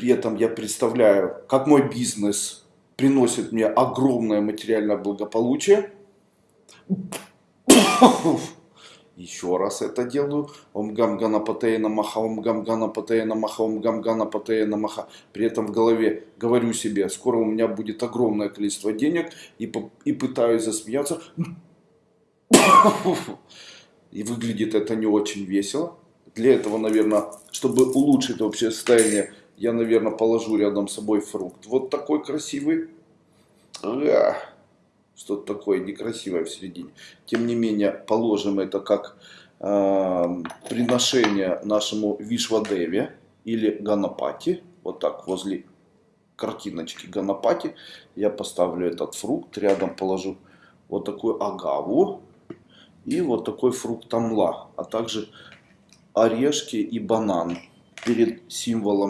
При этом я представляю, как мой бизнес приносит мне огромное материальное благополучие. Еще раз это делаю. Ом гам гана патея намаха, ом гам гана патея намаха, ом гам гана патея намаха. При этом в голове говорю себе, скоро у меня будет огромное количество денег. И, и пытаюсь засмеяться. И выглядит это не очень весело. Для этого, наверное, чтобы улучшить общее состояние, я, наверное, положу рядом с собой фрукт. Вот такой красивый. Ах, Что-то такое некрасивое в середине. Тем не менее, положим это как э, приношение нашему Вишвадеве или Ганапати. Вот так возле картиночки Ганапати я поставлю этот фрукт. Рядом положу вот такую агаву и вот такой фрукт амла, а также орешки и банан перед символом